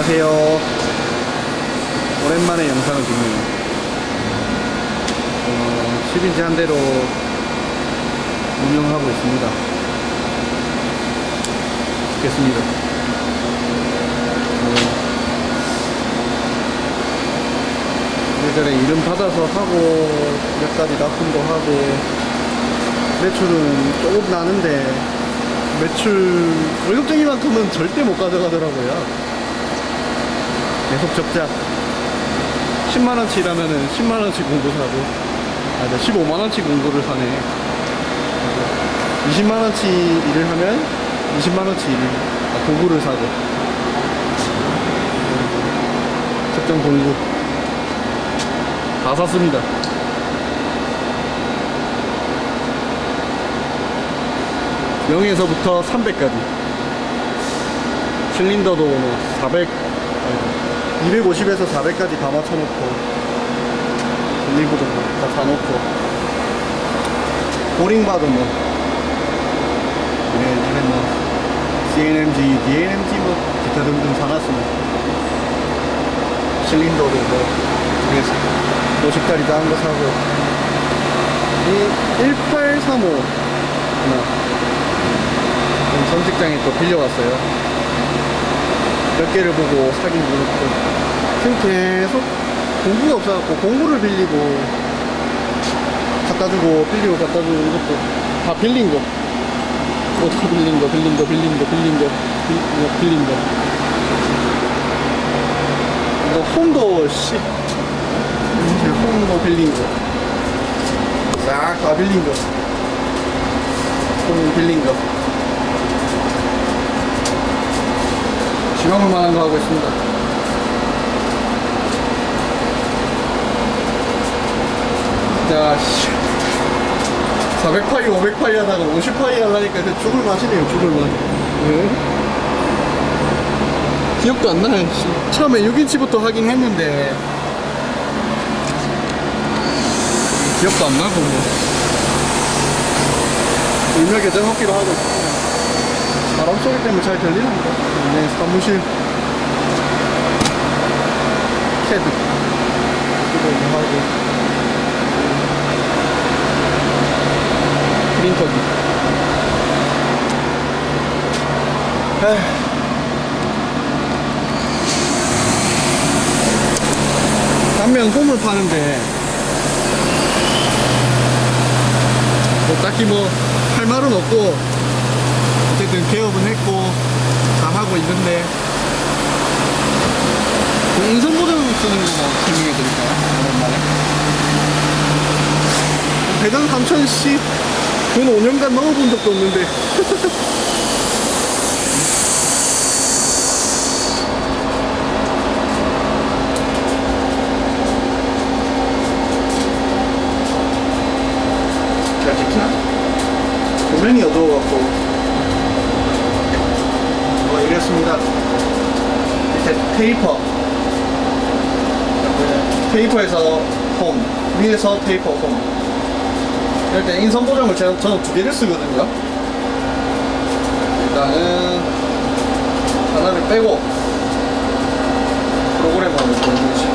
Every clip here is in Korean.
안녕하세요. 오랜만에 영상을 찍네요. 어, 10인치 한 대로 운영하고 있습니다. 좋겠습니다. 어, 예전에 이름 받아서 하고 몇 가지 납품도 하고 매출은 조금 나는데 매출 월급쟁이만큼은 절대 못 가져가더라고요. 계속 적자. 10만원치 일하면은 10만원치 공구 사고, 아, 15만원치 공구를 사네. 20만원치 일을 하면 20만원치 일, 아, 공구를 사고. 특정 공구. 다 샀습니다. 영에서부터 300까지. 실린더도 뭐 400, 250에서 400까지 다 맞춰놓고 리브도 다 사놓고. 보링바도 뭐. 네, 이제 뭐 CNMG, DNMG 뭐 기타 등등 사놨습니다. 실린더도 뭐 그래서 50짜리 작은 거 사고. 이 1835 하나 전 직장에 또 빌려왔어요 몇 개를 보고 사긴 그렇고. 지금 계속 공구가 없어갖고 공구를 빌리고 갖다주고 빌리고 갖다주고 이것도 다 빌린 거. 옷도 빌린 거 빌린 거 빌린 거 빌린 거 빌린 거 이거. 홈도 씨. 홈도 빌린 거싹 다 빌린 거 홈 빌린 거 지방을 만한 거 하고 있습니다. 자, 씨. 400파이, 500파이 하다가 50파이 하려니까 죽을 맛이네요, 죽을 맛. 네. 기억도 안 나요. 씨. 처음에 6인치부터 하긴 했는데, 기억도 안 나고, 뭐. 일명 개정하기로 하고 있습니다. 바람 소리 때문에 잘 들리는데. 네, 사무실. 캐드. 이거 하고. 프린터기. 에휴. 단면 홈을 파는데, 뭐 딱히 뭐, 할 말은 없고, 어쨌든 개업은 했고 잘 하고 있는데. 그 보정 쓰는 거뭐 설명해 드릴까요? 오랜만에? 배당 3천씩 근 5년간 넣어본 적도 없는데. 잘 찍히나? 조명이 어두워갖고 뭐 이랬습니다. 밑에 테이퍼. 테이퍼에서 홈. 위에서 테이퍼 홈. 이럴 때 인선 보정을 제가, 저는 두 개를 쓰거든요. 일단은 하나를 빼고 프로그램을 보여주시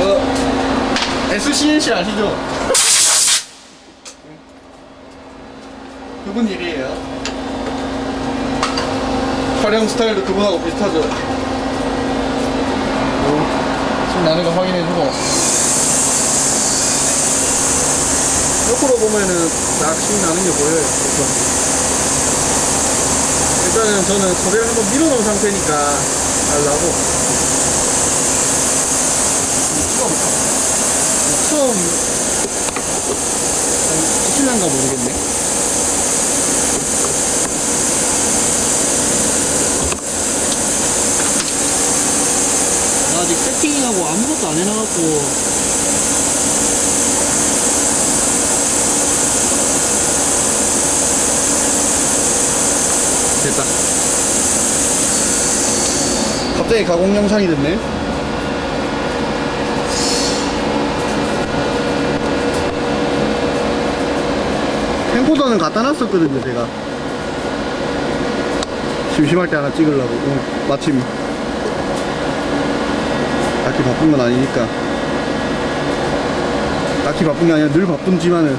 어, SCNC 아시죠? 그분 일이에요. 촬영 스타일도 그분하고 비슷하죠. 오, 지금 나는 거 확인해주고. 옆으로 보면은 낚시 나는 게 보여요. 일단은 저는 소리를 한번 밀어놓은 상태니까 알라고. 처음, 실난가 모르겠네. 아직 세팅하고 아무것도 안 해놔갖고. 됐다. 갑자기 가공 영상이 됐네. 캠코더는 갖다 놨었거든요 제가. 심심할 때 하나 찍으려고. 오늘 마침 딱히 바쁜 건 아니니까. 딱히 바쁜 게 아니라 늘 바쁜지만은.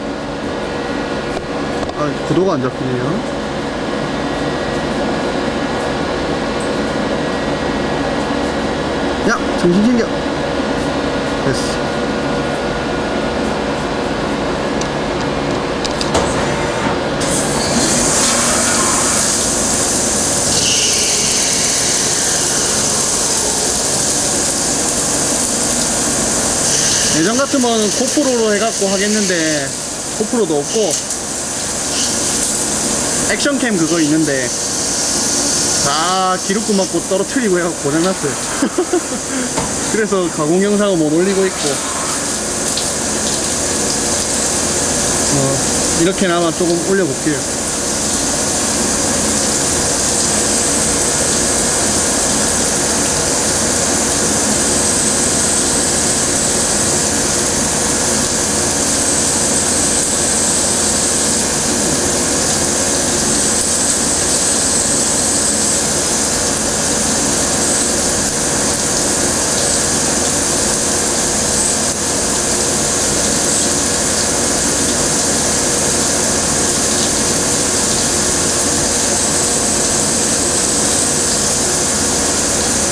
아 구도가 안 잡히네요. 야 정신 챙겨. 됐어 예전 같으면 고프로로 해갖고 하겠는데 고프로도 없고 액션캠 그거 있는데 다 기록구 맞고 떨어뜨리고 해갖고 고장났어요. 그래서 가공 영상은 못 올리고 있고. 뭐 이렇게나마 조금 올려볼게요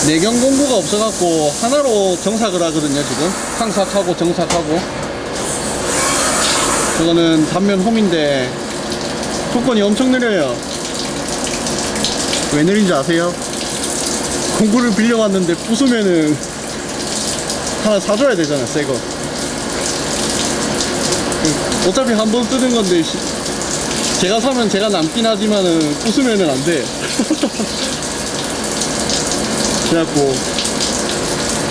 내경 공구가 없어갖고 하나로 정삭을 하거든요 지금. 항삭하고 정삭하고. 이거는 단면 홈인데 조건이 엄청 느려요. 왜 느린지 아세요? 공구를 빌려왔는데 부수면은 하나 사줘야 되잖아 새거. 어차피 한 번 쓰는 건데 시- 제가 사면 제가 남긴 하지만은 부수면은 안돼 그래갖고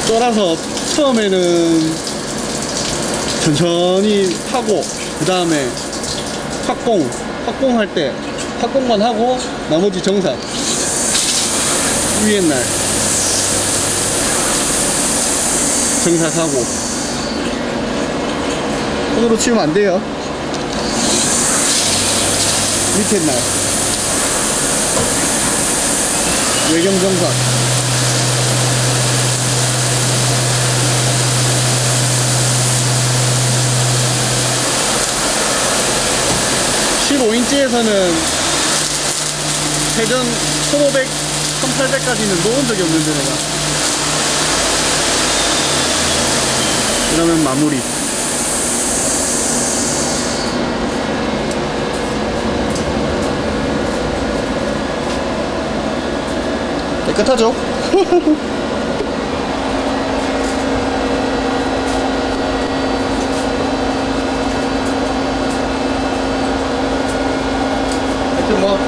쫄아서 처음에는 천천히 하고 그 다음에 확공 확공 할 때 확공만 하고 나머지 정사. 위에 날. 정사하고. 손으로 치우면 안 돼요. 밑에 날. 외경 정사 15인치에서는 회전 1500, 1800까지는 놓은 적이 없는데 내가 그러면 마무리 깨끗하죠? 하여튼 뭐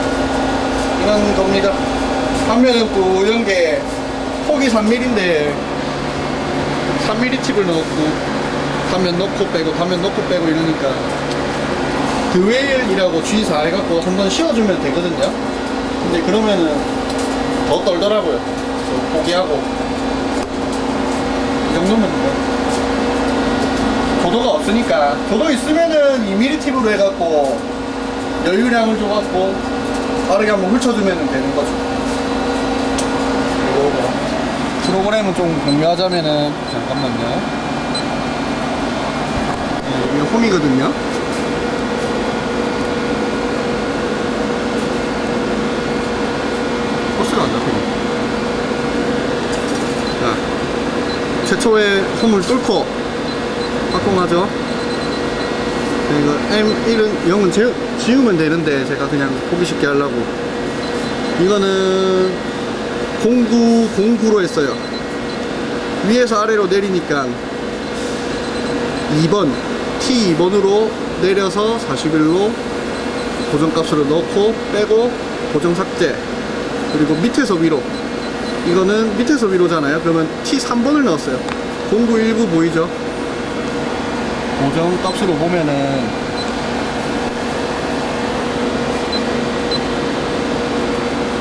이런 겁니다. 반면은 또 이런 게 폭이 3mm인데 3mm 칩을 넣고 단면 넣고 빼고 단면 넣고 빼고 이러니까 드웨일이라고 G4 해갖고 한번 씌워주면 되거든요. 근데 그러면은 더 떨더라고요. 포기하고. 이 정도면 뭐 도도가 없으니까. 도도 있으면은 2mm 팁으로 해갖고 여유량을 줘갖고 빠르게 한번 훑어주면 되는 거죠. 뭐 프로그램을 좀 공유하자면은 잠깐만요. 네, 이게 홈이거든요. 코스가 안 잡히네 자 최초의 홈을 뚫고 확공하죠 이거 M1은 0은 지, 지우면 되는데 제가 그냥 보기 쉽게 하려고. 이거는 09, 09로 했어요. 위에서 아래로 내리니까 2번 T2번으로 내려서 41로 고정값으로 넣고 빼고 고정 삭제. 그리고 밑에서 위로. 이거는 밑에서 위로잖아요. 그러면 T3번을 넣었어요. 0919 보이죠 고정 값으로 보면은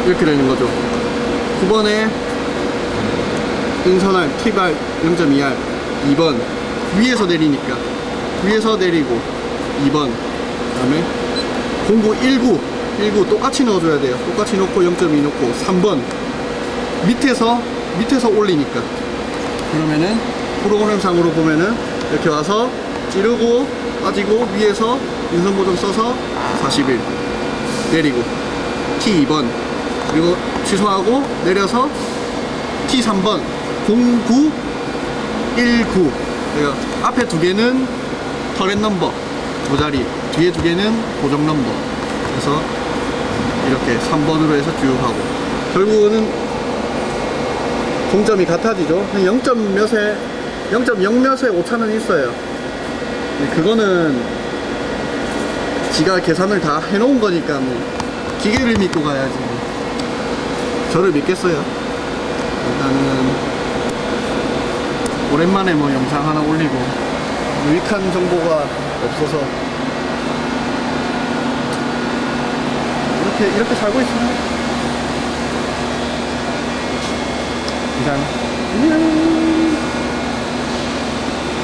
이렇게 되는 거죠 9번에 인선할 T발 0.2R 2번 위에서 내리니까 위에서 내리고 2번 그 다음에 0919 19 똑같이 넣어줘야 돼요. 똑같이 넣고 0.2 넣고 3번 밑에서 밑에서 올리니까 그러면은 프로그램상으로 보면은 이렇게 와서 찌르고 빠지고 위에서 인선 보정 써서 41 내리고. T2번. 그리고 취소하고 내려서 T3번. 09 19 그러니까 앞에 두 개는 터렛 넘버. 모자리. 뒤에 두 개는 고정 넘버. 그래서 이렇게 3번으로 해서 쭉 하고. 결국은 동점이 같아지죠. 0점 몇에 0.0 몇에 오차는 있어요 근데 그거는 지가 계산을 다 해놓은 거니까 뭐 기계를 믿고 가야지 뭐. 저를 믿겠어요? 일단은 오랜만에 뭐 영상 하나 올리고 유익한 정보가 없어서 이렇게 이렇게 살고 있습니다. 이상. 안녕